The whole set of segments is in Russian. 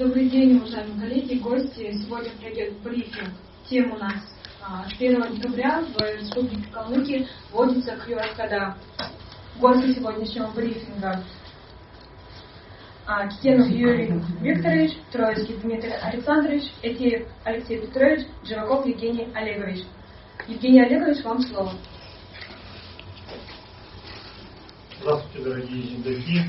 Добрый день, уважаемые коллеги, гости. Сегодня пройдет брифинг. Тема у нас а, с 1 декабря в Республике Калмыкия вводится QR-кода. Гости сегодняшнего брифинга а, Китенов Юрий Викторович, Троицкий Дмитрий Александрович, Этиев Алексей Петрович, Живаков Евгений Олегович. Евгений Олегович, вам слово. Здравствуйте, дорогие земляки.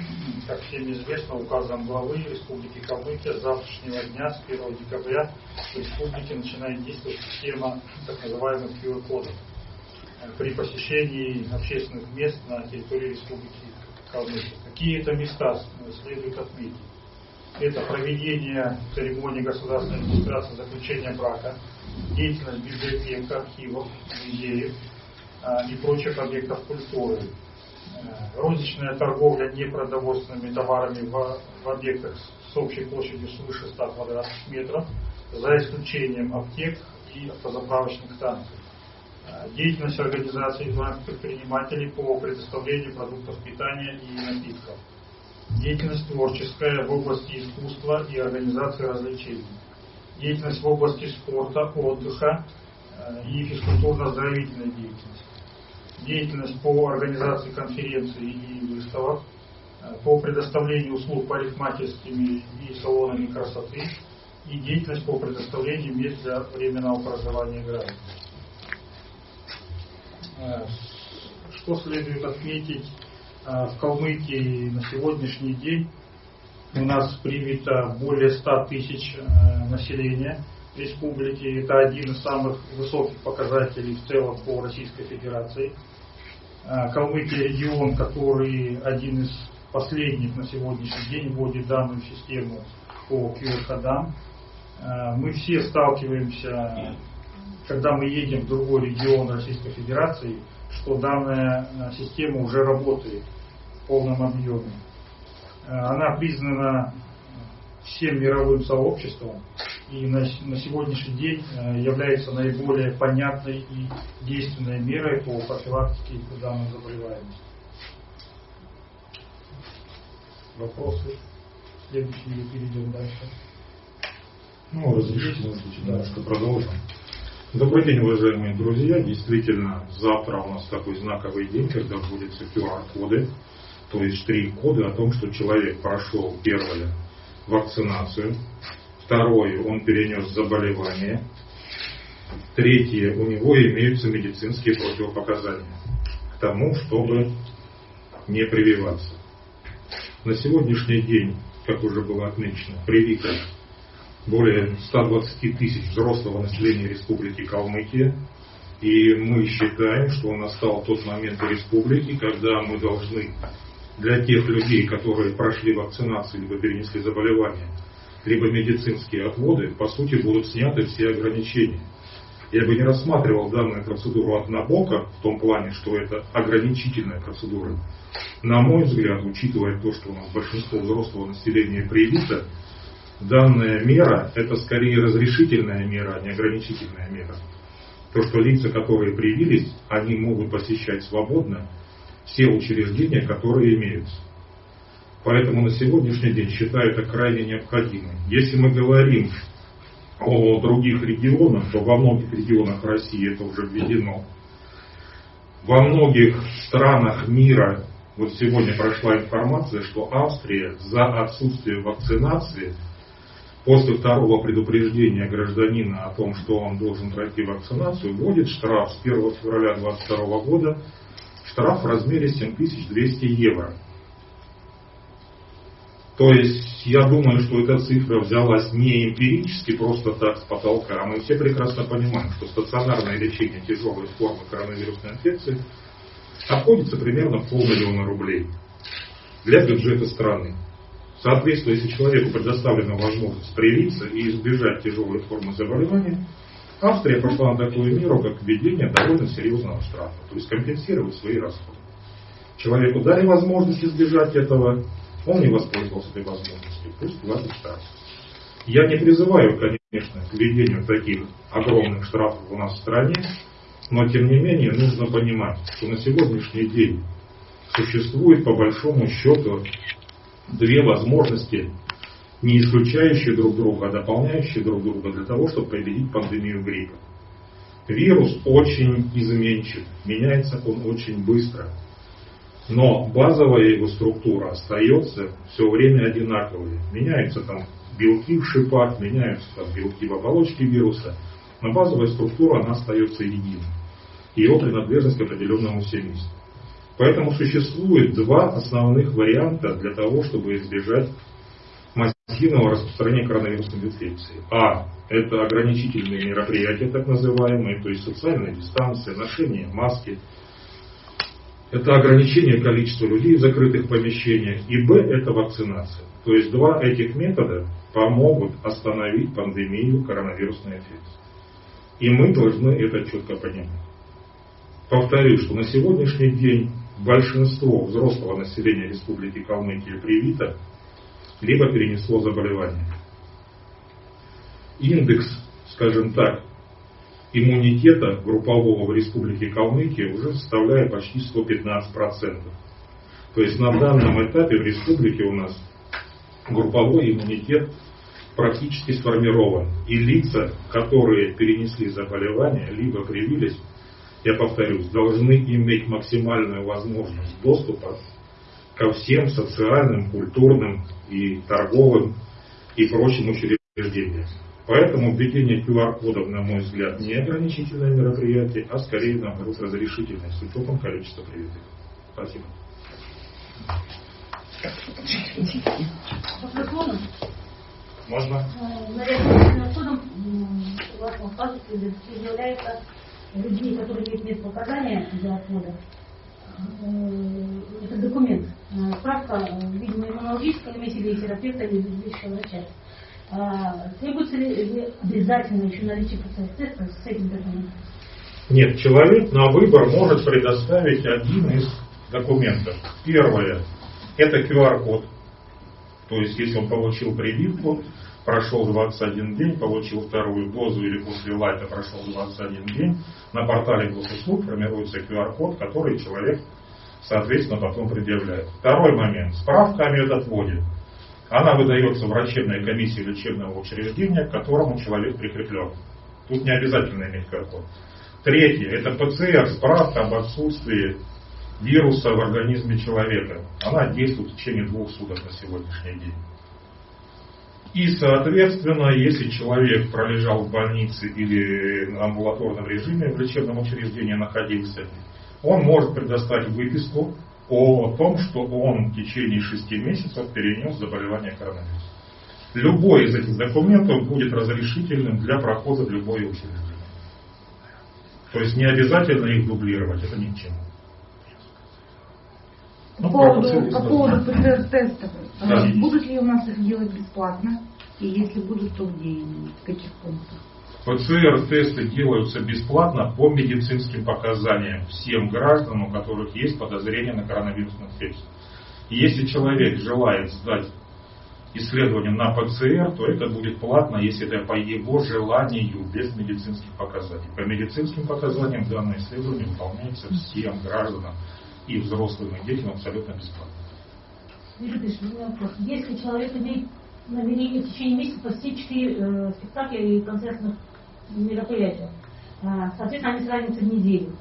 Как всем известно, указом главы Республики Калмыкия с завтрашнего дня, с 1 декабря, в республике начинает действовать система так называемых QR-кодов при посещении общественных мест на территории Республики Калмыкия. Какие это места следует отметить? Это проведение церемонии государственной регистрации заключения брака, деятельность библиотек, архивов, музеев а, и прочих объектов культуры, розничная торговля непродовольственными товарами в, в объектах с общей площадью свыше 100 квадратных метров, за исключением аптек и автозаправочных станций. Э, деятельность организации индивидуальных предпринимателей по предоставлению продуктов питания и напитков. Деятельность творческая в области искусства и организации развлечений. Деятельность в области спорта, отдыха э, и физкультурно-оздоровительной деятельности деятельность по организации конференций и выставок, э, по предоставлению услуг парикмахерскими и салонами красоты и деятельность по предоставлению мест для временного проживания граждан. Э, что следует отметить, э, в Калмыкии на сегодняшний день у нас привито более 100 тысяч населения республики. Это один из самых высоких показателей в целом по Российской Федерации. А, Калмыкия регион, который один из последних на сегодняшний день вводит данную систему по QR-кодам. А, мы все сталкиваемся, когда мы едем в другой регион Российской Федерации, что данная а, система уже работает в полном объеме. Она признана всем мировым сообществом и на, на сегодняшний день э, является наиболее понятной и действенной мерой по профилактике данной заболеваемости. Вопросы? Следующий или перейдем дальше? Ну, разрешите, может быть, немножко продолжим. Добрый день, уважаемые друзья. Действительно, завтра у нас такой знаковый день, когда вводятся QR-коды, то есть штрих-коды о том, что человек прошел первое вакцинацию, Второе, он перенес заболевание. Третье, у него имеются медицинские противопоказания к тому, чтобы не прививаться. На сегодняшний день, как уже было отмечено, привито более 120 тысяч взрослого населения Республики Калмыкия. И мы считаем, что настал тот момент в республике, когда мы должны для тех людей, которые прошли вакцинацию либо перенесли заболевание, либо медицинские отводы, по сути, будут сняты все ограничения. Я бы не рассматривал данную процедуру однобоко, в том плане, что это ограничительная процедура. На мой взгляд, учитывая то, что у нас большинство взрослого населения привито, данная мера – это скорее разрешительная мера, а не ограничительная мера. То, что лица, которые привились, они могут посещать свободно все учреждения, которые имеются. Поэтому на сегодняшний день считаю это крайне необходимым. Если мы говорим о других регионах, то во многих регионах России это уже введено. Во многих странах мира, вот сегодня прошла информация, что Австрия за отсутствие вакцинации после второго предупреждения гражданина о том, что он должен пройти вакцинацию, вводит штраф с 1 февраля 2022 года, штраф в размере 7200 евро. То есть я думаю, что эта цифра взялась не эмпирически, просто так с потолка, а мы все прекрасно понимаем, что стационарное лечение тяжелой формы коронавирусной инфекции обходится примерно в полмиллиона рублей для бюджета страны. Соответственно, если человеку предоставлена возможность привиться и избежать тяжелой формы заболевания, Австрия пошла на такую меру, как введение довольно серьезного штрафа, то есть компенсировать свои расходы. Человеку дали возможность избежать этого, он не воспользовался этой возможностью, пусть платит штраф. Я не призываю, конечно, к введению таких огромных штрафов у нас в стране, но тем не менее нужно понимать, что на сегодняшний день существует по большому счету две возможности не исключающие друг друга, а дополняющие друг друга для того, чтобы победить пандемию гриппа. Вирус очень изменчив, меняется он очень быстро. Но базовая его структура остается все время одинаковой. Меняются там белки в шипах, меняются там белки в оболочке вируса, но базовая структура она остается единой. Его принадлежность к определенному семейству. Поэтому существует два основных варианта для того, чтобы избежать массивного распространения коронавирусной инфекции. А. Это ограничительные мероприятия, так называемые, то есть социальная дистанция, ношение маски. Это ограничение количества людей в закрытых помещениях. И Б. Это вакцинация. То есть два этих метода помогут остановить пандемию коронавирусной инфекции. И мы должны это четко понимать. Повторю, что на сегодняшний день большинство взрослого населения Республики Калмыкия привито, либо перенесло заболевание. Индекс, скажем так, иммунитета группового в Республике Калмыкия уже составляет почти 115%. То есть на данном этапе в республике у нас групповой иммунитет практически сформирован. И лица, которые перенесли заболевание, либо привились, я повторюсь, должны иметь максимальную возможность доступа ко всем социальным, культурным и торговым и прочим учреждениям. Поэтому введение QR-кодов, на мой взгляд, не ограничительное мероприятие, а скорее, наоборот, разрешительное, с учетом количества привитых. Спасибо. Можно? Наряду с судом, согласно паспорту, является людей, которые имеют место показания для отвода. Это документ. Справка, видимо, иммунологическая, имеете ли терапевта или лечащего врача. Требуется ли обязательно еще наличие теста с этим документом? Нет, человек на выбор может предоставить один из документов. Первое – это QR-код. То есть, если он получил прививку, прошел 21 день, получил вторую дозу или после лайта прошел 21 день, на портале госуслуг формируется QR-код, который человек, соответственно, потом предъявляет. Второй момент. Справка о медотводе. Она выдается врачебной комиссии лечебного учреждения, к которому человек прикреплен. Тут не обязательно иметь QR-код. Третье. Это ПЦР, справка об отсутствии вируса в организме человека. Она действует в течение двух суток на сегодняшний день. И, соответственно, если человек пролежал в больнице или на амбулаторном режиме в лечебном учреждении находился, он может предоставить выписку о том, что он в течение шести месяцев перенес заболевание коронавирусом. Любой из этих документов будет разрешительным для прохода в любое учреждение. То есть не обязательно их дублировать, это ни к чему. По поводу, по поводу ПЦР-тестов. Да. Будут ли у нас их делать бесплатно? И если будут, то где именно? В каких пунктах? ПЦР-тесты делаются бесплатно по медицинским показаниям всем гражданам, у которых есть подозрение на коронавирусную инфекцию. И если человек желает сдать исследование на ПЦР, то это будет платно, если это по его желанию, без медицинских показаний. По медицинским показаниям данное исследование выполняется всем гражданам и взрослым и детям абсолютно бесплатно. Если человек имеет намерение в течение месяца посетить четыре э, спектакля и концертных мероприятия, э, соответственно, они сравнятся в неделю.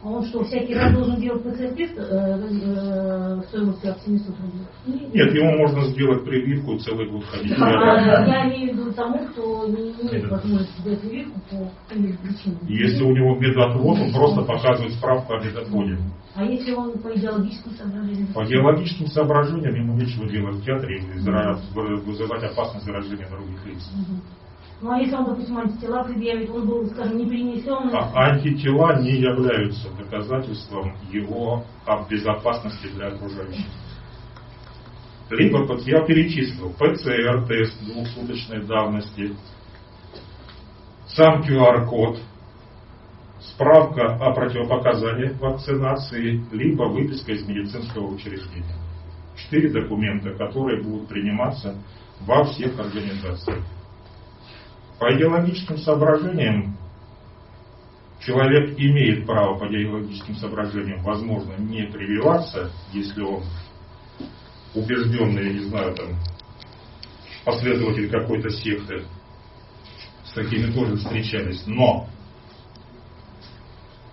А он что, всякий раз должен делать ПЦР-тест э, стоимостью от 700 рублей? Нет, ему можно сделать прививку и целый год ходить. А, я имею в виду тому, кто не имеет возможности сделать прививку по каким-либо причинам. Если у него медотвод, он просто показывает справку о медотводе. А если он по идеологическим соображениям? По идеологическим соображениям ему нечего делать в театре и вызывать опасность заражения других лиц. Мгм. Ну а если он, допустим, антитела предъявит, он был, скажем, не перенесен, А антитела не являются доказательством его безопасности для окружающих. Либо, вот я перечислил, ПЦР-тест двухсуточной давности, сам QR-код, справка о противопоказаниях вакцинации, либо выписка из медицинского учреждения. Четыре документа, которые будут приниматься во всех организациях. По идеологическим соображениям человек имеет право по идеологическим соображениям, возможно, не прививаться, если он убежденный, я не знаю, там, последователи какой-то секты. С такими тоже встречались. Но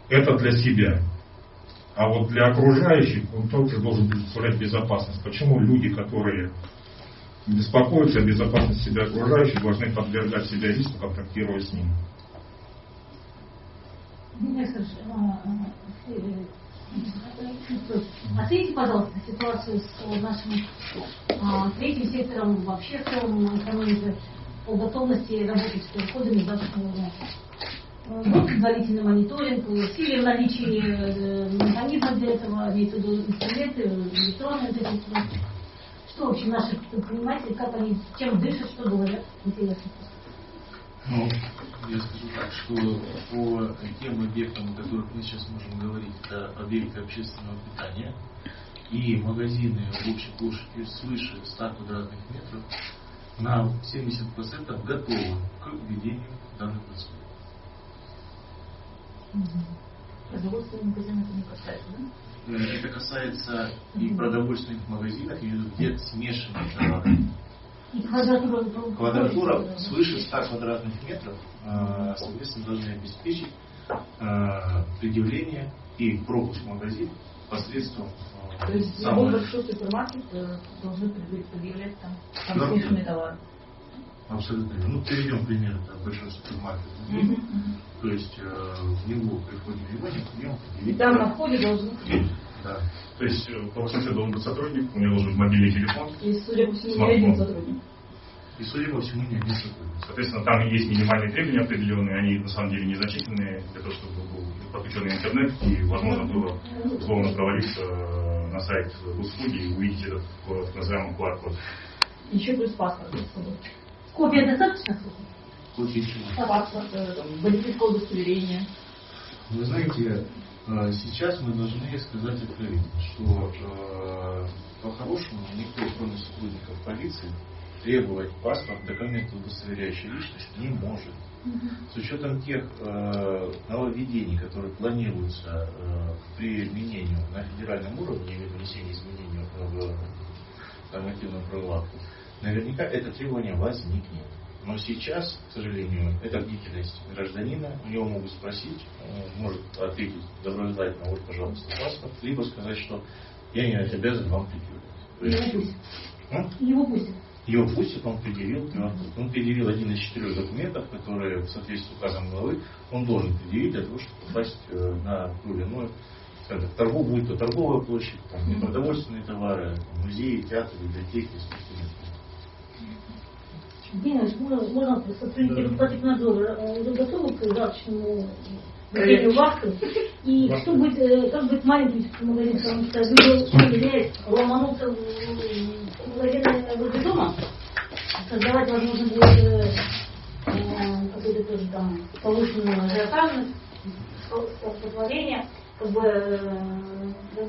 это для себя. А вот для окружающих он тоже должен представлять безопасность. Почему люди, которые беспокоятся о безопасности себя окружающих, должны подвергать себя риску, контактируя с ним? Оцените, пожалуйста, ситуацию с нашим а, третьим сектором вообще в целом экономики по готовности работать с переходами завтрашнего дня. Будет предварительный мониторинг, усилия в наличии э, механизмов для этого, имеется в виду инструменты, электронные инструменты. Что вообще наши предприниматели, как они, чем дышат, что говорят, интересно. Ну, я скажу так, что по тем объектам, о которых мы сейчас можем говорить, это объекты общественного питания и магазины общей площадью свыше 100 квадратных метров на 70% готовы к введению данной процедуры. Продовольственных магазинов это не касается, да? Э, это касается и продовольственных магазинов, где смешанные товары. И квадратура, Квадратура свыше 100 квадратных метров, э, соответственно, должны обеспечить э, предъявление и пропуск в магазин посредством То есть любой большой супермаркет должны предъявлять там, смешанные товары. Абсолютно. верно. Ну, приведем пример, это большой супермаркет. Мгм. То есть э, в него приходим его, в нем И там на входе должны Да. То есть, э, по смысле, должен быть сотрудник, у него должен быть мобильный телефон. И, судя по всему, не один сотрудник. И, судя по всему, не один сотрудник. Соответственно, там есть минимальные требования определенные, они на самом деле незначительные для того, чтобы был подключенный интернет и возможно было условно провалиться э, на сайт услуги и увидеть этот э, так называемый QR-код. Еще плюс паспорт с собой. Копия достаточно? Копии чего? Паспорт, э, там, водительское удостоверение. Вы знаете, э, сейчас мы должны сказать откровенно, что э, по-хорошему никто, кроме сотрудников полиции, требовать паспорт, документ, удостоверяющий личность, не может. С учетом тех э, нововведений, которые планируются э, к применению на федеральном уровне или внесению изменений в нормативную правовую акту, наверняка это требование возникнет. Но сейчас, к сожалению, это бдительность гражданина, у него могут спросить, он может ответить доброжелательно, вот, пожалуйста, паспорт, либо сказать, что я не обязан вам предъявлять. Его пустят. а? Его пустят. Его пустят, он предъявил QR-код. Он предъявил один из четырех документов, которые в соответствии с указом главы он должен предъявить для того, чтобы попасть э, на ту или иную скажем так, торгу, будь то торговая площадь, там, продовольственные товары, музеи, театры, библиотеки, искусственные. Можно, можно сотрудники Роспотребнадзора э, уже готовы к завтрашнему проведению вахты? И что будет, э, как быть маленьким магазин, потому что извиняюсь, ломануться в магазин возле дома, создавать, возможно, будет э, э, какой-то тоже там повышенную ажиотажность, столкновение, как бы э,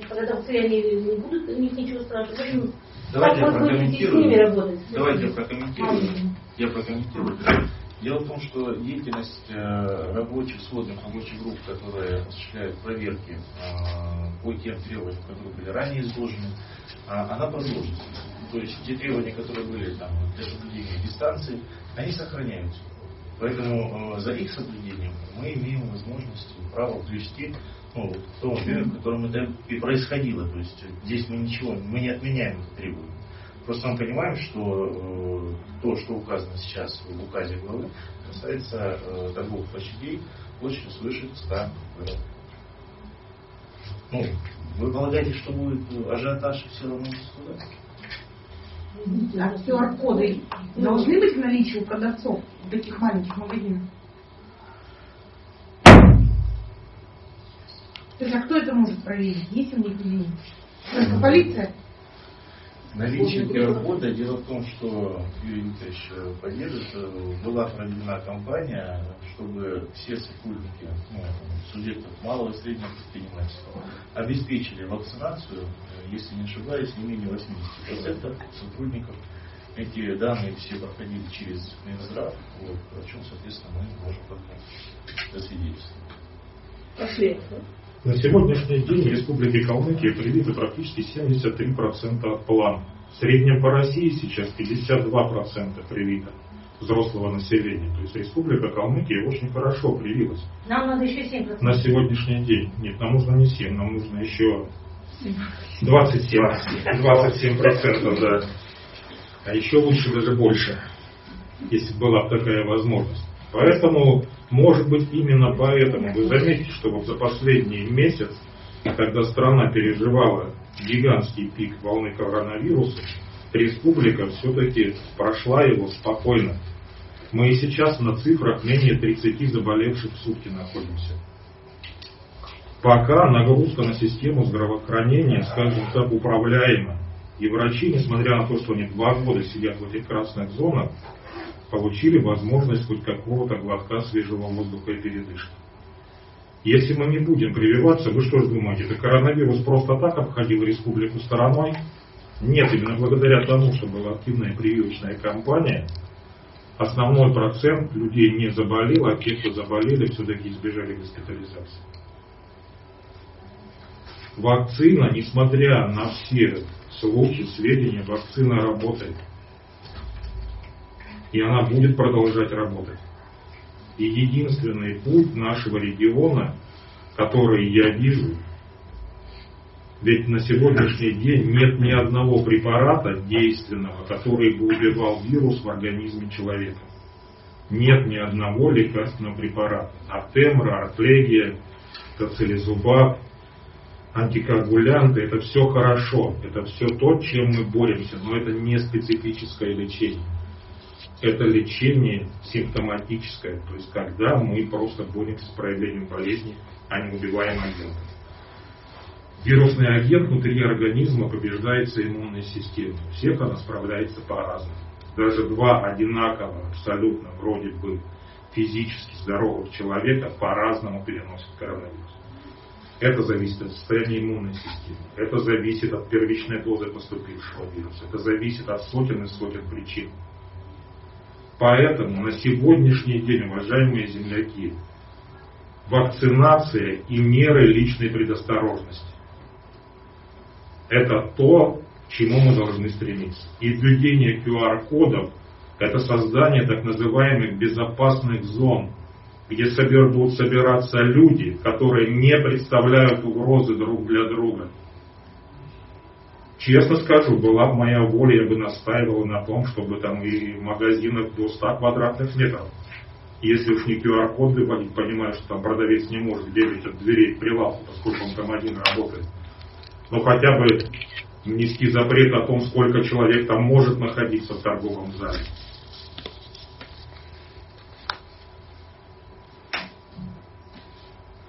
продавцы они не будут у них ничего спрашивать. Давайте я как прокомментирую. Давайте я прокомментирую. Я прокомментирую. Дело в том, что деятельность э, рабочих, сводных рабочих групп, которые осуществляют проверки э, по тем требованиям, которые были ранее изложены, а, она продолжится. То есть те требования, которые были там, для соблюдения дистанции, они сохраняются. Поэтому э, за их соблюдением мы имеем возможность и право привести ну, в том в котором это и происходило. То есть здесь мы ничего, мы не отменяем это требование. Просто мы понимаем, что э, то, что указано сейчас в указе главы, касается э, торговых площадей площадью свыше 100 квадратных. Ну, вы полагаете, что будет ажиотаж и все равно туда? А QR-коды должны быть в наличии у продавцов таких маленьких магазинах? То есть, а кто это может проверить? Есть у них или нет? Только полиция? Наличие QR-кода, дело в том, что Юрий э, поддержит, была проведена кампания, чтобы все сотрудники ну, субъектов малого и среднего предпринимательства обеспечили вакцинацию, если не ошибаюсь, не менее 80% сотрудников. Эти данные все проходили через Минздрав, вот, о чем, соответственно, мы можем только засвидетельствовать. Пошли. На сегодняшний день в Республике Калмыкия привиты практически 73% план В среднем по России сейчас 52% привито взрослого населения. То есть республика Калмыкия очень хорошо привилась. Нам надо еще 7%. На сегодняшний день. Нет, нам нужно не 7, нам нужно еще 27. 27%, да. А еще лучше даже больше, если была бы такая возможность. Поэтому, может быть, именно поэтому вы заметите, что вот за последний месяц, когда страна переживала гигантский пик волны коронавируса, республика все-таки прошла его спокойно. Мы и сейчас на цифрах менее 30 заболевших в сутки находимся. Пока нагрузка на систему здравоохранения, скажем так, управляема. И врачи, несмотря на то, что они два года сидят в этих красных зонах, получили возможность хоть какого-то глотка свежего воздуха и передышки. Если мы не будем прививаться, вы что же думаете, это коронавирус просто так обходил республику стороной? Нет, именно благодаря тому, что была активная прививочная кампания, основной процент людей не заболел, а те, кто заболели, все-таки избежали госпитализации. Вакцина, несмотря на все слухи, сведения, вакцина работает. И она будет продолжать работать. И единственный путь нашего региона, который я вижу, ведь на сегодняшний день нет ни одного препарата действенного, который бы убивал вирус в организме человека. Нет ни одного лекарственного препарата. Артемра, артлегия, тоцилизубаб, антикоагулянты, это все хорошо. Это все то, чем мы боремся, но это не специфическое лечение. Это лечение симптоматическое, то есть когда мы просто боремся с проявлением болезни, а не убиваем агента. Вирусный агент внутри организма побеждается иммунной системой. У всех она справляется по-разному. Даже два одинаково, абсолютно вроде бы физически здоровых человека по-разному переносят коронавирус. Это зависит от состояния иммунной системы. Это зависит от первичной дозы поступившего вируса. Это зависит от сотен и сотен причин. Поэтому на сегодняшний день, уважаемые земляки, вакцинация и меры личной предосторожности это то, к чему мы должны стремиться. И введение QR-кодов – это создание так называемых безопасных зон, где собер, будут собираться люди, которые не представляют угрозы друг для друга. Честно скажу, была бы моя воля, я бы настаивал на том, чтобы там и в магазинах до 100 квадратных метров. Если уж не QR-код выводить, понимаю, что там продавец не может бегать от дверей к прилавку, поскольку он там один работает но хотя бы внести запрет о том, сколько человек там может находиться в торговом зале.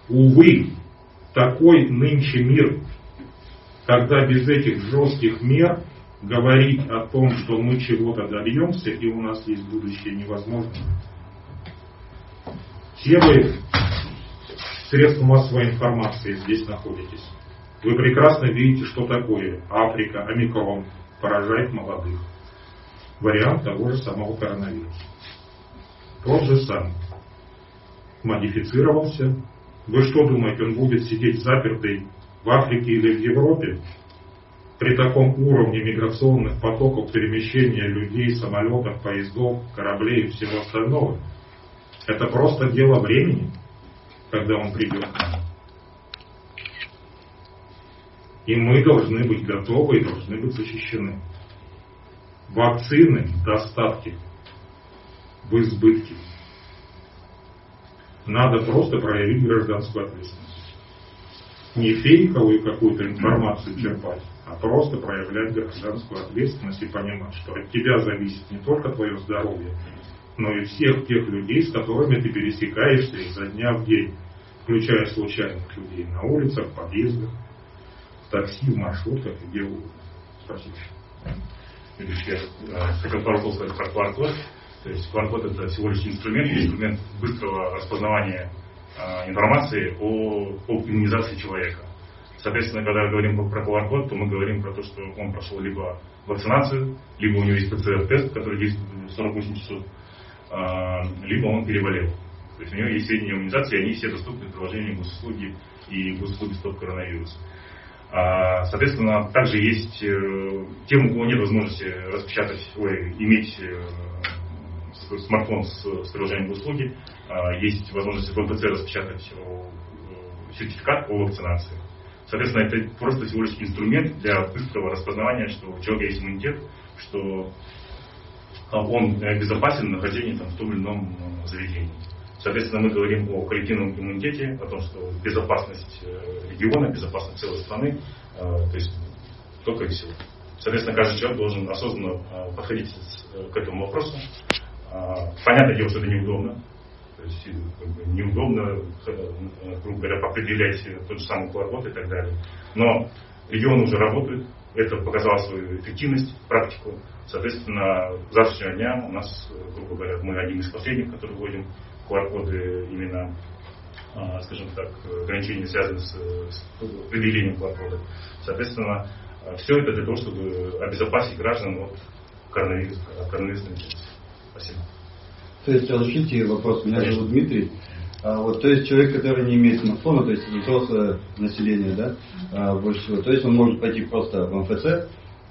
Увы, такой нынче мир, когда без этих жестких мер говорить о том, что мы чего-то добьемся и у нас есть будущее невозможно. Все вы средства массовой информации здесь находитесь. Вы прекрасно видите, что такое Африка, омикрон, поражает молодых. Вариант того же самого коронавируса. Тот же самый. Модифицировался. Вы что думаете, он будет сидеть запертый в Африке или в Европе? При таком уровне миграционных потоков перемещения людей, самолетов, поездов, кораблей и всего остального. Это просто дело времени, когда он придет. И мы должны быть готовы и должны быть защищены. Вакцины в достатке, в избытке. Надо просто проявить гражданскую ответственность. Не фейковую какую-то информацию черпать, а просто проявлять гражданскую ответственность и понимать, что от тебя зависит не только твое здоровье, но и всех тех людей, с которыми ты пересекаешься изо дня в день, включая случайных людей на улицах, в подъездах, такси, в маршрутках, где угодно. Спасибо. Видишь, я хотел пару слов сказать про QR-код. То есть QR-код это всего лишь инструмент, инструмент быстрого распознавания информации о, о иммунизации человека. Соответственно, когда говорим про QR-код, то мы говорим про то, что он прошел либо вакцинацию, либо у него есть ПЦР-тест, который действует 48 часов, э, либо он переболел. То есть у него есть сведения о иммунизации, они все доступны в приложении госуслуги и госуслуги стоп коронавирус. А, соответственно, также есть э, тем, у кого нет возможности распечатать, ой, иметь э, смартфон с, с приложением услуги, а, есть возможность в МПЦ распечатать э, сертификат о вакцинации. Соответственно, это просто всего лишь инструмент для быстрого распознавания, что у человека есть иммунитет, что он безопасен на нахождении там, в том или ином заведении. Соответственно, мы говорим о коллективном иммунитете, о том, что безопасность э, региона, безопасность целой страны, э, то есть только и всего. Соответственно, каждый человек должен осознанно э, подходить к этому вопросу. Понятное дело, что это неудобно. То есть как бы, неудобно, грубо говоря, определять тот же самый QR-код и так далее. Но регионы уже работают, это показало свою эффективность, практику. Соответственно, с завтрашнего дня у нас, грубо говоря, мы один из последних, которые вводим QR-коды именно, а, скажем так, ограничения связаны с, с предъявлением QR-кода. Соответственно, все это для того, чтобы обезопасить граждан от коронавируса, коронавирусной инфекции. Спасибо. То есть, разрешите вопрос. Меня Конечно. зовут Дмитрий. А, вот, то есть человек, который не имеет смартфона, то есть взрослое население, да, а, больше всего, то есть он может пойти просто в МФЦ,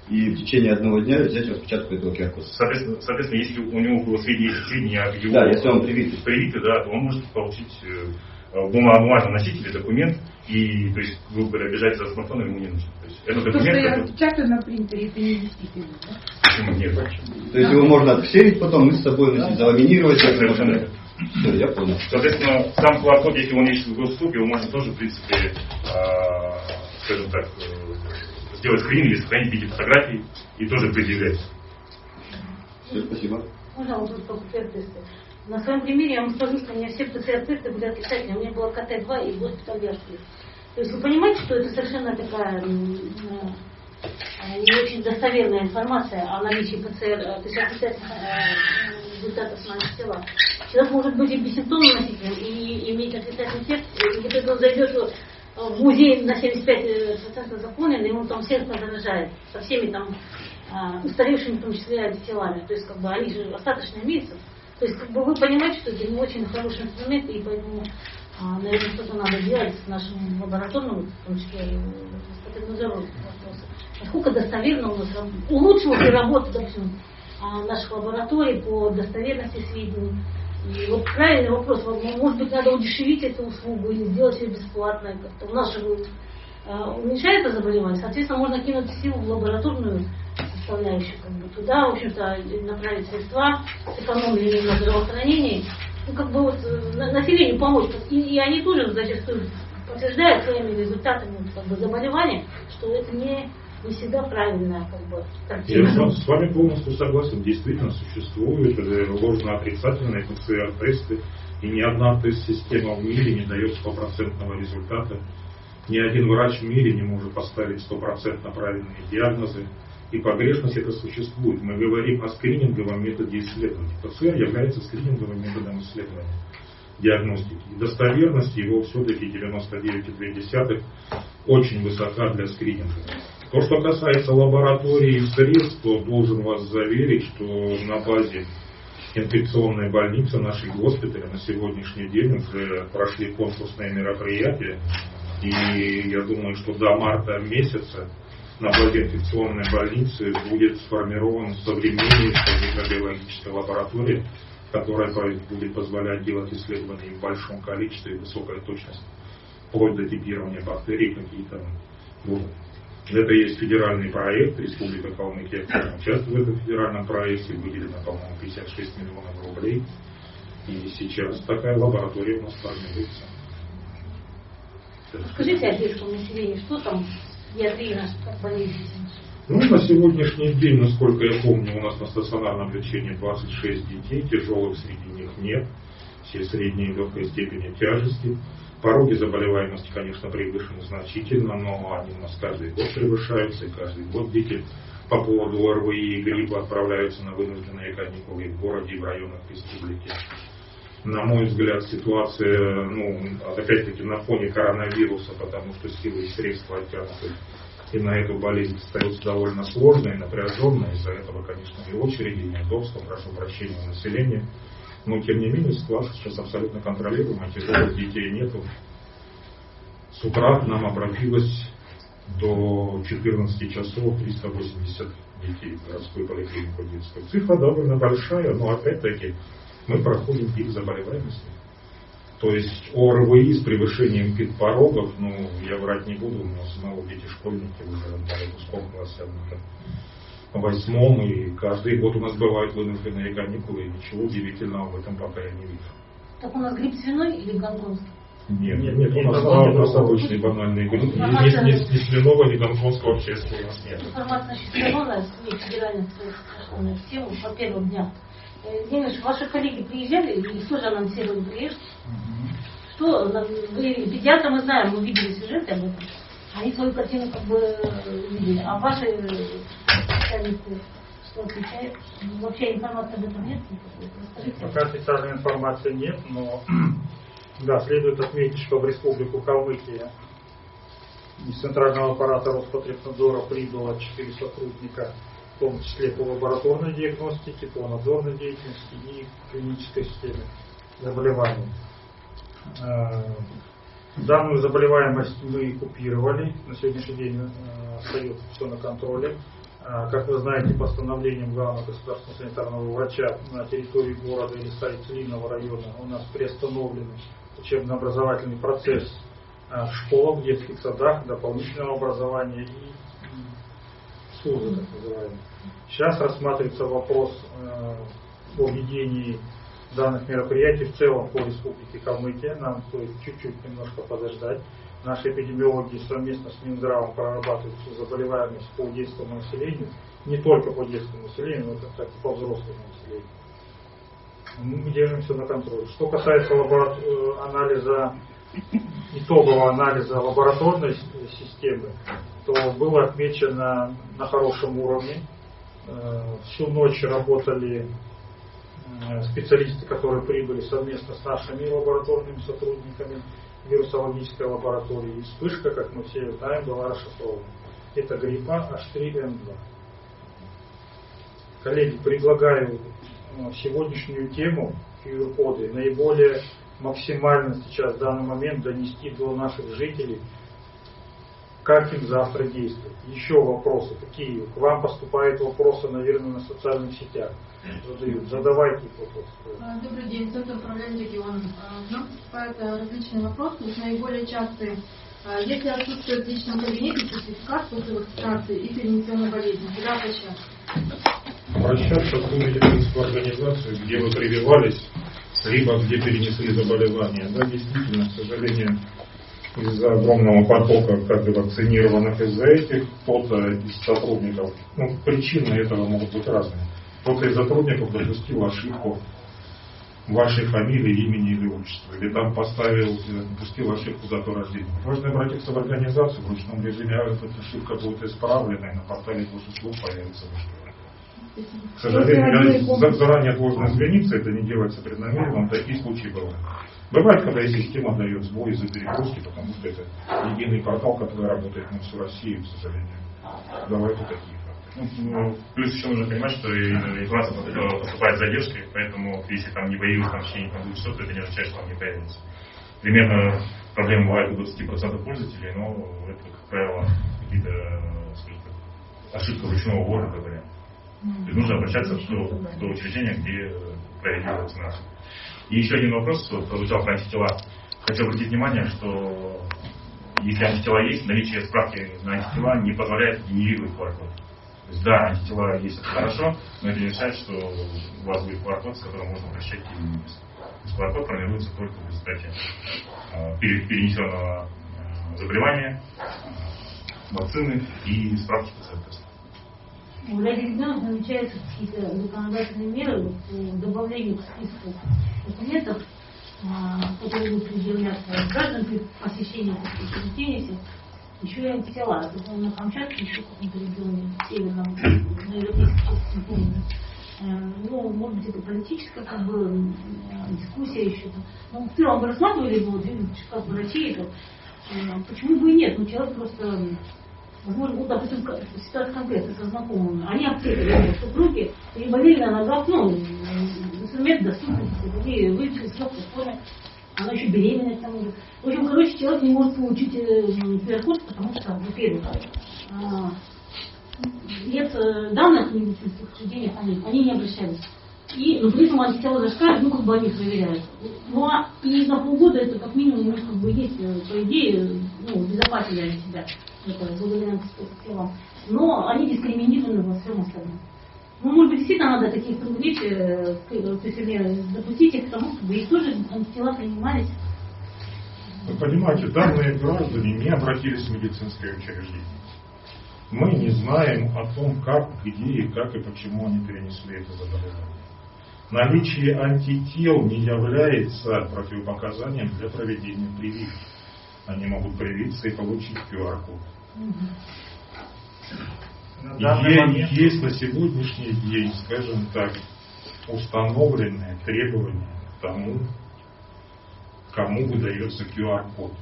и в течение одного дня взять распечатку этого QR-кода. Соответственно, соответственно, если у него было сведения, сведения о его... Да, если он привитый. Привитый, да, то он может получить э, бумажном носителе документ, и, то есть, грубо говоря, бежать за смартфоном ему не нужно. То есть, это документ, то, что я распечатаю на принтере, это не действительно, да? Почему нет? То есть, его можно отксерить потом и с собой носить, заламинировать. Совершенно все, я понял. Соответственно, сам QR-код, если он есть в госуслуге, его можно тоже, в принципе, э, скажем так, э, сделать скрин или сохранить в виде фотографий и тоже предъявлять. Все, спасибо. Можно вопрос по ПЦР-тесты? На своем примере я вам скажу, что у меня все ПЦР-тесты были отрицательные. У меня было КТ-2 и госпиталь То есть вы понимаете, что это совершенно такая не очень достоверная информация о наличии ПЦР, то есть отрицательных э, результатов с тела. Человек может быть и бессимптомным носителем, и иметь отрицательный тест, и если он зайдет в музей на 75% заполнен, и он там всех заражает, со всеми там устаревшими, в том числе, антителами. То есть, как бы, они же остаточно имеются. То есть, как бы, вы понимаете, что это не очень хороший инструмент, и поэтому, а, наверное, что-то надо делать с нашим лабораторным, в том числе, и вопросы. Насколько достоверно у нас улучшилась ли работа, допустим, а, наших лабораторий по достоверности сведений, и вот правильный вопрос, может быть, надо удешевить эту услугу или сделать ее бесплатной. У нас же э, уменьшается заболевание, соответственно, можно кинуть силу в лабораторную составляющую, как бы туда, в общем-то, направить средства, сэкономили на здравоохранении, ну, как бы вот э, населению помочь. И, и они тоже зачастую подтверждают своими результатами как бы, заболевания, что это не не всегда правильная как бы, картина. Я с вами полностью согласен. Действительно существуют ложно-отрицательные ПЦР-тесты, и ни одна тест-система в мире не дает стопроцентного результата. Ни один врач в мире не может поставить стопроцентно правильные диагнозы. И погрешность это существует. Мы говорим о скрининговом методе исследования. ПЦР является скрининговым методом исследования диагностики. И достоверность его все-таки 99,2 очень высока для скрининга. То, что касается лаборатории и средств, то должен вас заверить, что на базе инфекционной больницы нашей госпиталя на сегодняшний день уже прошли конкурсные мероприятия. И я думаю, что до марта месяца на базе инфекционной больницы будет сформирована современнейшая микробиологическая лаборатория, которая будет позволять делать исследования в большом количестве и высокой точности, вплоть до типирования бактерий какие-то будут. Это есть федеральный проект, Республика Калмыкия участвует в этом федеральном проекте, выделено, по-моему, 56 миллионов рублей. И сейчас такая лаборатория у нас формируется. Скажите о детском населении, что там как болезнь? Ну, на сегодняшний день, насколько я помню, у нас на стационарном лечении 26 детей, тяжелых среди них нет, все средние и легкой степени тяжести. Пороги заболеваемости, конечно, превышены значительно, но они у нас каждый год превышаются, и каждый год дети по поводу ОРВИ и гриппа отправляются на вынужденные каникулы в городе и в районах республики. На мой взгляд, ситуация, ну, опять-таки на фоне коронавируса, потому что силы и средства оттянуты и на эту болезнь остается довольно сложной напряженной. Из-за этого, конечно, и очереди, и неудобства, прошу прощения населения. Но, тем не менее, ситуация сейчас абсолютно контролируемая, тяжелых детей нету. С утра нам обратилось до 14 часов 380 детей в городскую поликлинику детскую. Цифра довольно большая, но опять-таки мы проходим пик заболеваемости. То есть ОРВИ с превышением пик порогов, ну, я врать не буду, у нас снова дети-школьники уже в выпуском классе, в восьмом, и каждый год у нас бывают вынужденные каникулы, и ничего удивительного в этом пока я не вижу. Так у нас грипп свиной или гонконгский? Нет, нет, нет, у нас, у нас обычный банальный грипп. Ни, ни, ни, ни свиного, ни гонконгского вообще у нас нет. Информация насчет СМИ федеральных на тему по первым дням. Денис, ваши коллеги приезжали или тоже анонсировали приезд? Что, вы педиатры мы знаем, мы видели сюжеты об этом. Они свою картину как бы видели. А ваши специалисты что отвечают? Вообще информации об этом нет? Пока официальной информации нет, но да, следует отметить, что в Республику Калмыкия из Центрального аппарата Роспотребнадзора прибыло 4 сотрудника, в том числе по лабораторной диагностике, по надзорной деятельности и клинической системе заболеваний. Э, данную заболеваемость мы купировали, на сегодняшний день э, остается все на контроле. Э, как вы знаете, постановлением главного государственного санитарного врача на территории города или Старицелиного района у нас приостановлен учебно-образовательный процесс в школах, детских садах, дополнительного образования и СУЗа, так называемый. Сейчас рассматривается вопрос о введении данных мероприятий в целом по республике Калмыкия. Нам стоит чуть-чуть немножко подождать. Наши эпидемиологи совместно с Минздравом прорабатывают заболеваемость по детскому населению, не только по детскому населению, но так и по взрослому населению. Мы держимся на контроле. Что касается лабора... Э, анализа, итогового анализа лабораторной системы, то было отмечено на хорошем уровне. Э, всю ночь работали Э, специалисты, которые прибыли совместно с нашими лабораторными сотрудниками вирусологической лаборатории. И вспышка, как мы все знаем, была расшифрована. Это гриппа H3N2. Коллеги, предлагаю э, сегодняшнюю тему QR-коды наиболее максимально сейчас в данный момент донести до наших жителей, как им завтра действовать. Еще вопросы какие? К вам поступают вопросы, наверное, на социальных сетях задают. Задавайте вопрос. А, добрый день, центр управления регионом. К нам поступают а, различные вопросы, наиболее частые. А, если отсутствует в личном кабинете сертификат после вакцинации и перенесенной болезни, куда обращаться? Обращаться в ту медицинскую организацию, где вы прививались, либо где перенесли заболевание. Да, действительно, к сожалению, из-за огромного потока как бы вакцинированных из-за этих, кто-то из сотрудников, ну, причины этого могут быть разные кто-то из сотрудников допустил ошибку вашей фамилии, имени или отчества, или там поставил, допустил ошибку дату рождения. Можно обратиться в организацию, в ручном режиме а эта ошибка будет исправлена, и на портале госуслуг появится выше. К сожалению, заранее должен извиниться, это не делается преднамеренно, но такие случаи бывают. Бывает, когда и система дает сбой из-за перегрузки, потому что это единый портал, который работает на всю Россию, к сожалению. Бывают и такие. Ну, плюс еще нужно понимать, что информация поступает с задержкой, поэтому если там не появилось там, в течение двух часов, то это не означает, что она не появится. Примерно проблемы бывают у 20% пользователей, но это, как правило, какие-то ошибки ручного ввода, говоря. То есть нужно обращаться в то, в то учреждение, где провели вакцинацию. И еще один вопрос, прозвучал про антитела. Хочу обратить внимание, что если антитела есть, наличие справки на антитела не позволяет генерировать QR-код. То есть, да, антитела есть, это хорошо, но это не означает, что у вас будет QR-код, с которым можно прощать иммунность. То есть QR-код формируется только в результате э, перенесенного э, заболевания, э, вакцины и справки ПЦР-теста. У регионов намечаются какие-то законодательные меры по добавлению к списку документов, которые будут предъявляться гражданам при посещении учреждений, еще и антитела. Это на Камчатке, еще в каком-то регионе, северном, на европейской части, не помню. Э, ну, может быть, это политическая как бы, э, дискуссия еще. Ну, в целом бы рассматривали вот, как врачи это. Э, почему бы и нет? Ну, человек просто ну, допустим, ситуация конкретно со знакомыми, они аптекари, супруги, и болели на ногах, ну, инструмент доступности, другие вылечились в легкой форме, она еще беременная к тому же. В общем, короче, человек не может получить QR-код, потому что, во-первых, а, нет э, данных медицинских учреждениях, они, они не обращались. И, ну, при этом антитела зашкаливают, ну, как бы они проверяют. Ну, а и на полгода это как минимум у них как бы есть, э, по идее, ну, безопасили они себя, это, благодаря антителам. Но они дискриминированы во всем остальном. Ну, может быть, действительно надо таких привлечь, э, то есть, допустить их к тому, чтобы их тоже антитела принимались. Вы понимаете, данные граждане не обратились в медицинское учреждение. Мы не знаем о том, как, где и как и почему они перенесли это заболевание. Наличие антител не является противопоказанием для проведения прививки. Они могут привиться и получить QR-код. Есть, есть на сегодняшний день, скажем так, установленные требования к тому, кому выдается QR-код.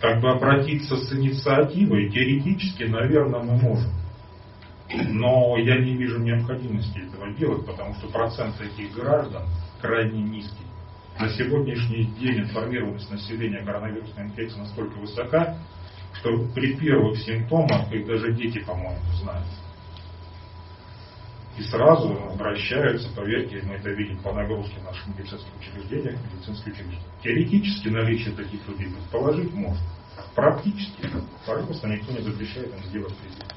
Как бы обратиться с инициативой, теоретически, наверное, мы можем. Но я не вижу необходимости этого делать, потому что процент этих граждан крайне низкий. На сегодняшний день информированность населения коронавирусной инфекции настолько высока, что при первых симптомах, их даже дети, по-моему, знают. И сразу обращаются, поверьте, мы это видим по нагрузке наших медицинских учреждениях, медицинских учреждений. Теоретически наличие таких людей предположить можно. Практически, пожалуйста, никто не запрещает им сделать прививку.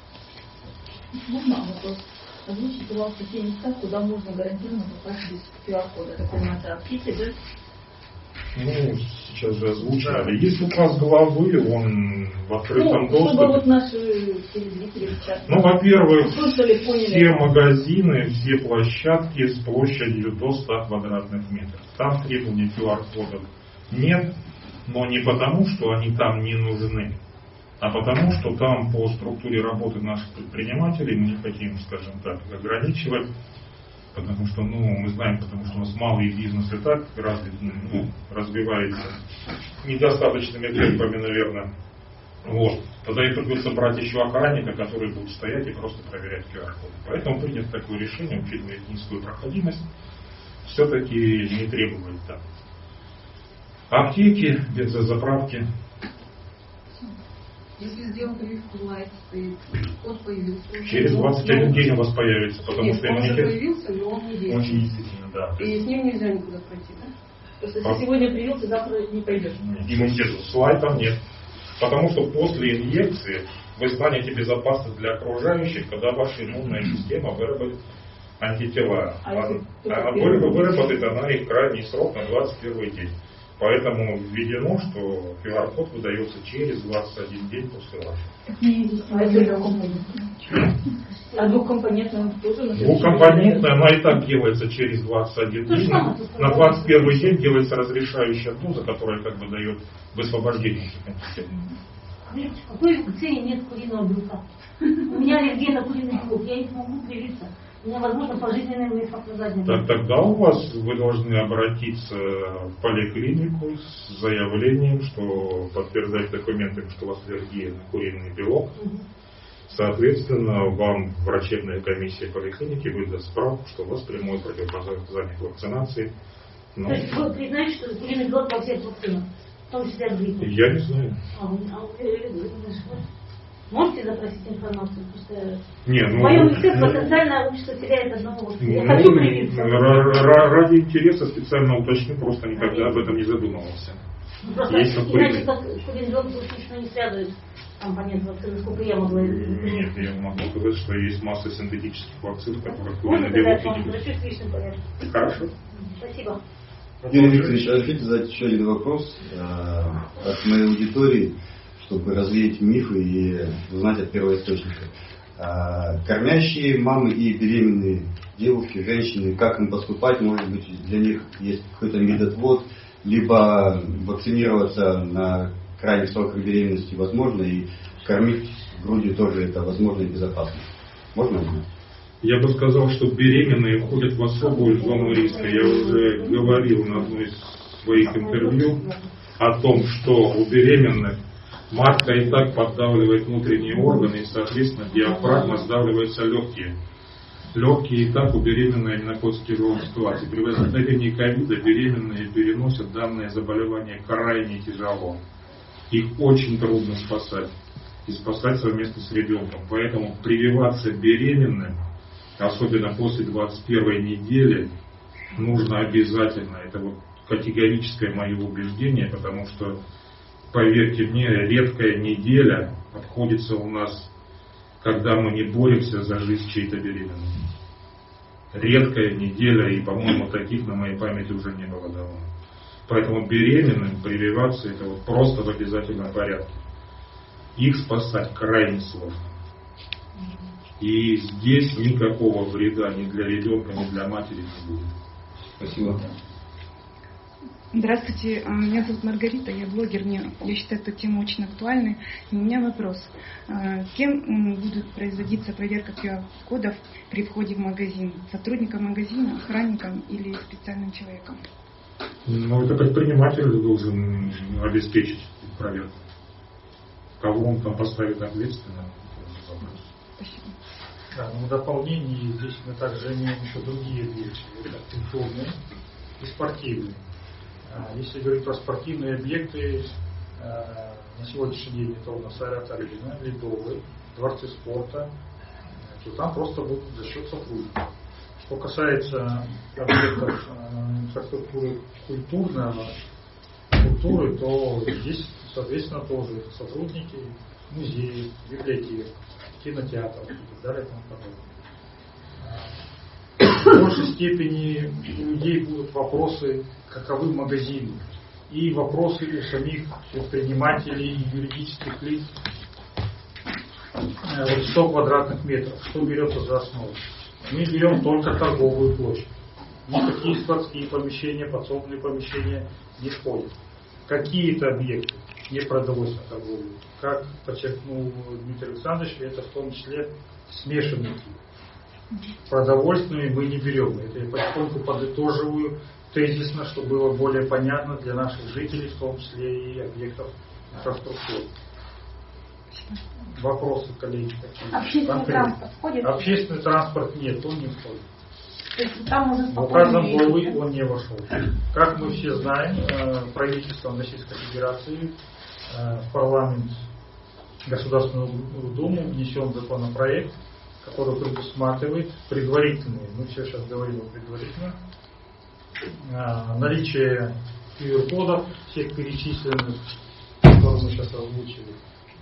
Можно вопрос? Озвучите, пожалуйста, те места, куда можно гарантированно попасть без QR-кода. Это комната аптеки, да? Ну, сейчас же озвучали. Есть указ главы, он в открытом ну, доступе. чтобы вот наши телезрители сейчас Ну, во-первых, все магазины, все площадки с площадью до 100 квадратных метров. Там требований QR-кодов нет, но не потому, что они там не нужны, а потому, что там по структуре работы наших предпринимателей мы не хотим, скажем так, ограничивать, потому что, ну, мы знаем, потому что у нас малый бизнес и так развит, ну, развивается недостаточными темпами, наверное. Вот. Тогда и придется брать еще охранника, который будет стоять и просто проверять QR-коды. Поэтому принято такое решение, учитывая низкую проходимость, все-таки не требовать там. Аптеки, бензозаправки, Если сделал прививку лайт, стоит, код появился. Через Но 21 он- день у вас появится, потому Нет, что он уже иммунитет... появился, но он не Он действует. не действительно, да. И есть с ним нельзя никуда пройти, да? То есть, А- если сегодня привился, завтра не пойдешь. иммунитет слайдом нет. Потому что после инъекции вы станете безопасны для окружающих, когда ваша иммунная система выработает антитела. А вы- день? выработает она их крайний срок на 21 день. Поэтому введено, что QR-код выдается через 21 день после вашего. А двухкомпонентный тоже Двухкомпонентная, она и так делается через 21 То же день. На есть 21 день делается разрешающая доза, которая как бы дает высвобождение. Видите, в какой вакцине нет куриного белка? У меня аллергия на куриный белок, я не смогу привиться. У меня, возможно, пожизненный эффект на заднем. Так, тогда у вас вы должны обратиться в поликлинику с заявлением, что подтверждать документами, что у вас аллергия на куриный белок. Соответственно, вам врачебная комиссия поликлиники выдаст справку, что у вас прямое противопоказание к вакцинации. Ну, То есть вы признаете, что куриный белок во всех вакцинах, в том числе от гриппа? я не знаю. А а э, э, э, Можете запросить информацию? Просто Не, в ну, моем лице потенциально общество теряет одного. Я ну, хочу привиться. ра- ра- ради интереса специально уточню, просто никогда об этом не задумывался. Ну, Просто Есть иначе как белок точно не связывает компонент вакцины, сколько я могла Нет, я могу сказать, что есть масса синтетических вакцин, в которых Можно тогда к вам обращусь в личном порядке? Хорошо. Спасибо. Юрий Викторович, разрешите задать еще один вопрос э, от моей аудитории, чтобы развеять мифы и узнать от первоисточника. Э, кормящие мамы и беременные девушки, женщины, как им поступать, может быть, для них есть какой-то медотвод, либо вакцинироваться на крайних сроках беременности возможно, и кормить грудью тоже это возможно и безопасно. Можно узнать? Я бы сказал, что беременные входят в особую зону риска. Я уже говорил на одной из своих интервью о том, что у беременных матка и так поддавливает внутренние органы, и, соответственно, диафрагма сдавливается легкие. Легкий этап у беременной находится в тяжелой ситуации. При возникновении ковида беременные переносят данное заболевание крайне тяжело. Их очень трудно спасать. И спасать совместно с ребенком. Поэтому прививаться беременным, особенно после 21 недели, нужно обязательно. Это вот категорическое мое убеждение, потому что, поверьте мне, редкая неделя обходится у нас, когда мы не боремся за жизнь чьей-то беременной. Редкая неделя, и, по-моему, таких на моей памяти уже не было давно. Поэтому беременным прививаться это вот просто в обязательном порядке. Их спасать крайне сложно. И здесь никакого вреда ни для ребенка, ни для матери не будет. Спасибо. Здравствуйте, а, меня зовут Маргарита, я блогер, мне, я считаю эту тему очень актуальной. И у меня вопрос. А, кем будет производиться проверка QR-кодов при входе в магазин? Сотрудником магазина, охранником или специальным человеком? Ну, это предприниматель должен обеспечить проверку. Кого он там поставит ответственно, Спасибо. Да, но в дополнение здесь мы также имеем еще другие вещи. Это культурные и спортивные. А, Если говорить про спортивные объекты, а, на сегодняшний день это у нас Аэрат Арена, Ледовый, дворцы спорта, то там просто будут за счет сотрудников. Что касается объектов а, инфраструктуры культурного, культуры, то здесь, соответственно, тоже сотрудники музеев, библиотек, кинотеатров и так далее и тому подобное. В большей степени у людей будут вопросы, каковы магазины, и вопросы у самих предпринимателей юридических лиц. Э, Вот 100 квадратных метров, что берется за основу? Мы берем только торговую площадь. Никакие складские помещения, подсобные помещения не входят. Какие-то объекты не продовольственной торговли. Как подчеркнул Дмитрий Александрович, это в том числе смешанный тип. Продовольственными мы не берем. Это я потихоньку подытоживаю тезисно, чтобы было более понятно для наших жителей, в том числе и объектов инфраструктуры. Вопросы, коллеги, какие? Общественный Конкретно. транспорт входит? Общественный транспорт нет, он не входит. То есть там В ездить. главы он не вошел. Как мы все знаем, э, правительством Российской Федерации э, в парламент Государственную Думу внесен законопроект, который предусматривает предварительные, мы все сейчас говорим о предварительном, э, наличие QR-кодов, всех перечисленных, которые мы сейчас озвучили,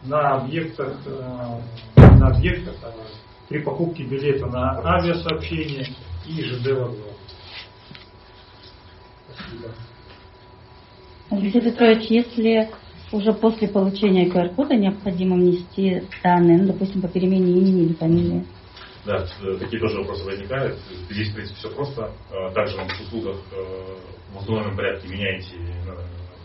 на объектах, э, на объектах э, при покупке билета на авиасообщение и ЖД вокзал. Спасибо. Алексей Петрович, если уже после получения QR-кода необходимо внести данные, ну, допустим, по перемене имени или фамилии, Да, э, такие тоже вопросы возникают. Здесь, в принципе, все просто. Э, Также вам в услугах э, в установленном порядке меняете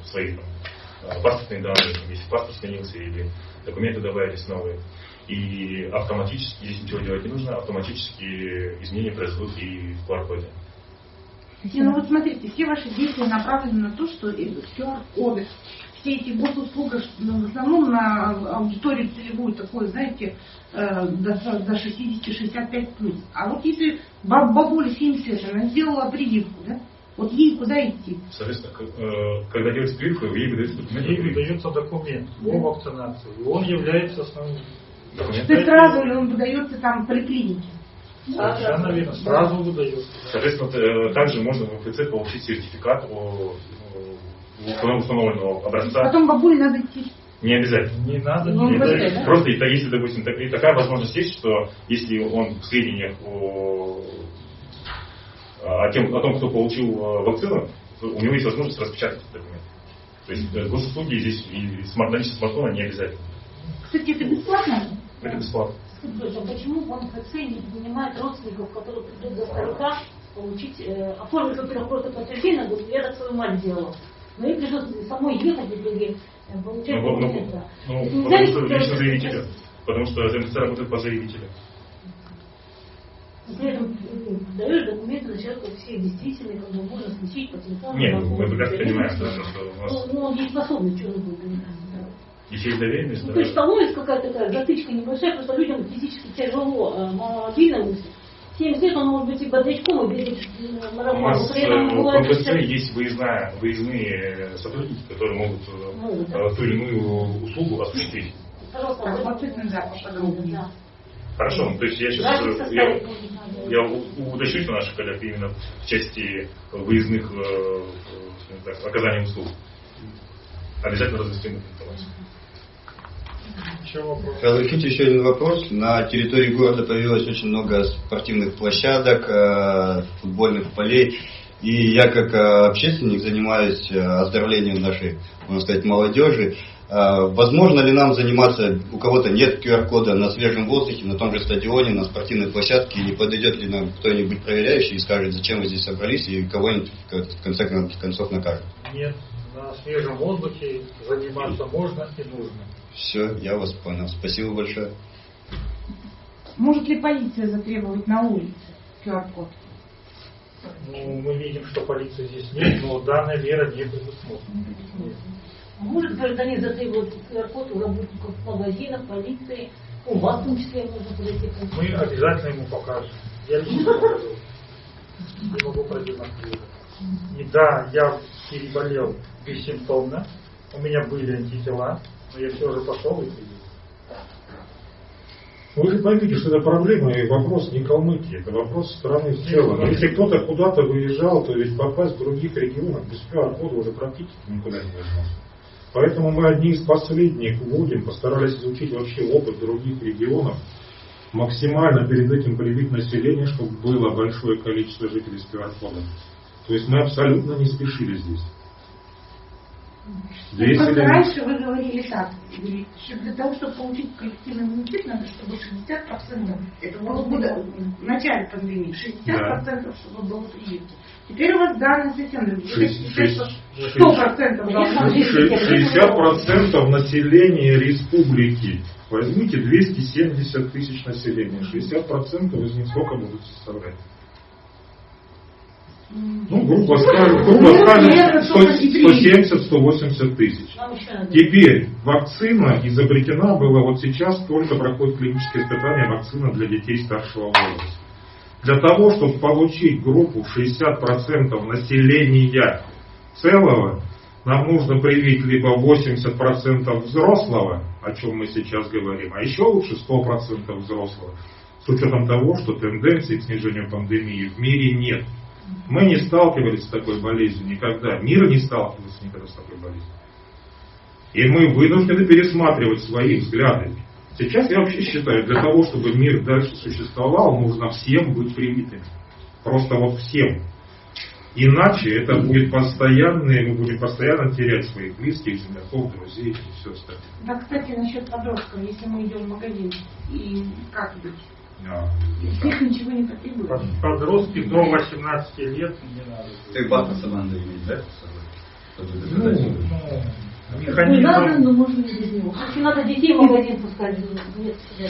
свои там, паспортные данные, если паспорт сменился или документы добавились новые. И автоматически, здесь ничего делать не нужно, автоматически изменения произойдут и в QR-коде. Не, ну вот смотрите, все ваши действия направлены на то, что QR-коды, все эти госуслуги, ну, в основном на аудиторию целевую такую, знаете, э, до, до 60-65 плюс. А вот если баб- бабуля 70 лет, она сделала прививку, да? Вот ей куда идти? Соответственно, э, когда делается прививка, ей выдается документ. Ей выдается документ о вакцинации. И он является основным. Документ. То есть сразу ли он выдается там в поликлинике? Совершенно верно. Сразу выдается. Соответственно, э, также можно в МФЦ получить сертификат о, о установленного образца. Потом бабуле надо идти. Не обязательно. Не надо. Ну, не обязательно. да? Просто и та- если, допустим, так- и такая возможность есть, что если он в сведениях о, о, тем, о том, кто получил э, вакцину, то у него есть возможность распечатать этот документ. То есть э, госуслуги здесь и смарт, наличие смартфона не обязательно. Кстати, это бесплатно? Это бесплатно. Скажите, а почему в МФЦ не принимает родственников, которые придут до старика, получить, э, оформить, во-первых, просто подтверждение, говорит, я так свою мать делала. Ну, Но ей придется самой ехать и деньги э, получать. Ну, ну, потому что лично заявителя. Потому что ЗМЦ работает по заявителю. При этом даешь документы на человека все действительные, как бы можно случить по телефону. Нет, мы прекрасно понимаем, что у вас Ну, он не способный, что он будет еще и доверенность. Ну, то есть становится какая-то такая затычка небольшая, просто людям физически тяжело, э, маломобильным, 7 лет он может быть и бодрячком, и бегать марафон. У нас э, в МФЦ есть выездная, выездные сотрудники, которые могут, э, могут э, ту или иную услугу осуществить. Пожалуйста, Хорошо, то есть я сейчас я, я уточню что наших коллег именно в части выездных так, оказания услуг. Обязательно разъясним информацию. Разрешите еще один вопрос. На территории города появилось очень много спортивных площадок, э, футбольных полей. И я как э, общественник занимаюсь э, оздоровлением нашей, можно сказать, молодежи. Возможно ли нам заниматься, у кого-то нет QR-кода на свежем воздухе, на том же стадионе, на спортивной площадке, и не подойдет ли нам кто-нибудь проверяющий и скажет, зачем вы здесь собрались, и кого-нибудь в конце концов накажет? Нет, на свежем воздухе заниматься можно и нужно. Все, я вас понял. Спасибо большое. Может ли полиция затребовать на улице QR-код? Ну, мы видим, что полиции здесь нет, но данная мера не предусмотрена. А Может гражданин затребовать QR-код у работников магазинов, полиции, у вас в том числе можно подойти. Мы обязательно ему покажем. Я лично покажу. Не могу продемонстрировать. И да, я переболел бессимптомно. У меня были антитела, но я все же пошел и привил. Вы же поймите, что это проблема и вопрос не Калмыкии, это вопрос страны в целом. Если кто-то куда-то выезжал, то ведь попасть в других регионах без QR-кода уже практически никуда не возможно. Поэтому мы одни из последних вводим, постарались изучить вообще опыт других регионов, максимально перед этим привить население, чтобы было большое количество жителей с QR-кодом. То есть мы абсолютно не спешили здесь. Две Просто селения- раньше вы говорили так, для того, чтобы получить коллективный иммунитет, надо, чтобы 60%, это было года, в начале пандемии, 60% чтобы было привито. Теперь у вас данные совсем другие. Вы Шесть- считаете, шесть- что 100% должно быть. 60% населения республики. Возьмите 270 тысяч населения. 60% из них сколько будут составлять? Ну, грубо скажем, грубо скажем 170-180 тысяч. Теперь вакцина изобретена была, вот сейчас только проходит клиническое испытание вакцина для детей старшего возраста. Для того, чтобы получить группу 60% населения целого, нам нужно привить либо 80% взрослого, о чем мы сейчас говорим, а еще лучше 100% взрослого, с учетом того, что тенденции к снижению пандемии в мире нет. Мы не сталкивались с такой болезнью никогда. Мир не сталкивался никогда с такой болезнью. И мы вынуждены пересматривать свои взгляды. Сейчас я вообще считаю, для того, чтобы мир дальше существовал, нужно всем быть привитыми. Просто вот всем. Иначе это будет постоянное, мы будем постоянно терять своих близких, земляков, друзей и все остальное. Да, кстати, насчет подростков, если мы идем в магазин, и как быть? А, них ничего не потребуется. Под- Подростки до 18 лет не надо. Ты паспорт надо иметь, да? Ну, доказать. ну, Не надо, механизм но можно и без него. Если надо детей в магазин пускать, нет себя.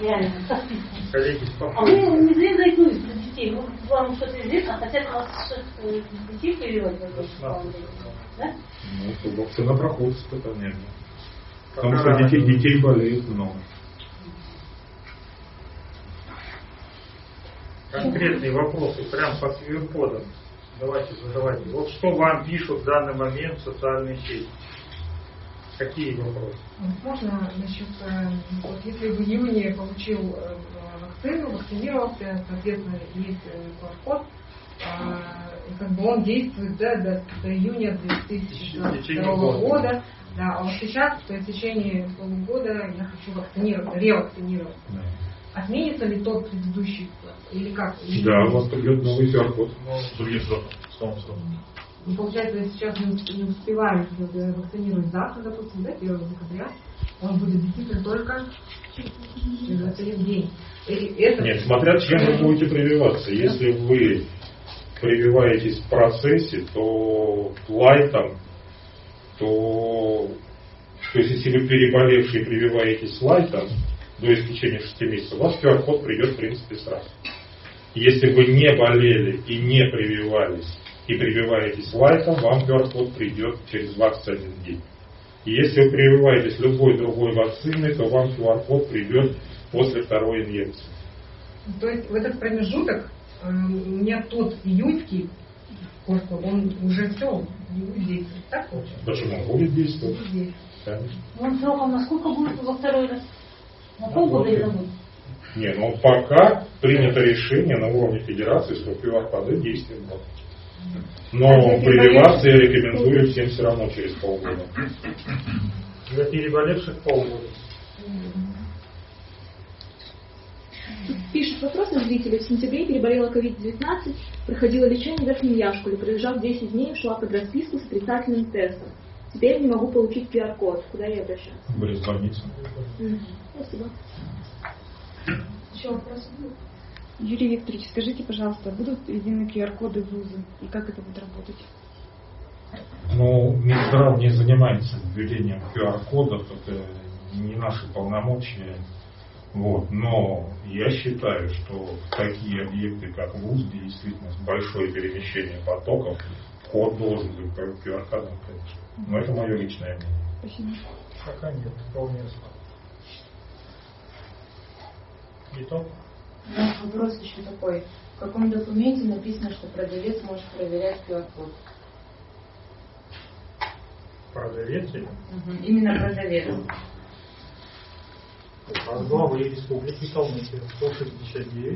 Реально. коллеги А вы не зря заикнулись про детей. Может, вам что-то известно, хотят вас что-то детей этом Да? Ну, то вакцина проходит испытание. Потому Пока что детей, детей болеет много. Конкретные вопросы, прям по QR-кодам. Давайте задавайте. Вот что вам пишут в данный момент в социальные сети? Какие вопросы? Можно насчет, э, вот если в июне получил э, вакцину, вакцинировался, соответственно, есть э, QR-код, а, и как бы он действует да, до, до июня В течение 2022 года. года. Да, а вот сейчас, то есть в течение полугода я хочу вакцинироваться, ревакцинироваться. Отменится ли тот предыдущий или как? Или- Да, у вас придет новый QR-код. С другим сроком, сроком. Ну, получается, я сейчас не, не успеваю э, вакцинировать завтра, допустим, да, 1 декабря, он будет действительно только через 21 день. И это... Нет, смотря чем вы будете прививаться. Если вы прививаетесь в процессе, то лайтом, то, то есть если вы переболевший прививаетесь лайтом до истечения 6 месяцев, у вас QR-код придет в принципе сразу. Если вы не болели и не прививались, и прививаетесь лайтом, вам QR-код придет через 21 день. И если вы прививаетесь любой другой вакциной, то вам QR-код придет после второй инъекции. То есть в этот промежуток э, у меня тот июньский QR-код, он уже все, не будет действовать. Так получается? Почему? Будет действовать. Будет действовать. Конечно. Он сроком на сколько будет во второй раз? На полгода или на год? Не, ну пока принято решение на уровне федерации, что QR-коды действуют год. Но А прививаться я рекомендую всем все равно через полгода. Для переболевших полгода. Тут пишет вопрос на зрителя. В сентябре переболела COVID-19, проходила лечение в Верхнем Яшкуле, пролежав 10 дней, шла под расписку с отрицательным тестом. Теперь не могу получить QR-код. Куда я обращаться? В больница. Мгм. Спасибо. Еще вопросы будут? Юрий Викторович, скажите, пожалуйста, будут введены QR-коды в ВУЗы и как это будет работать? Ну, Минздрав не занимается введением QR-кодов, это не наши полномочия. Вот. Но я считаю, что такие объекты, как ВУЗ, где действительно большое перемещение потоков, вход должен быть по QR-кодам, конечно. Но это мое личное мнение. Спасибо. Пока нет, вполне Итог? У нас вопрос еще такой. В каком документе написано, что продавец может проверять QR-код? Продавец или? Именно продавец. Главы Республики Калмыкия 169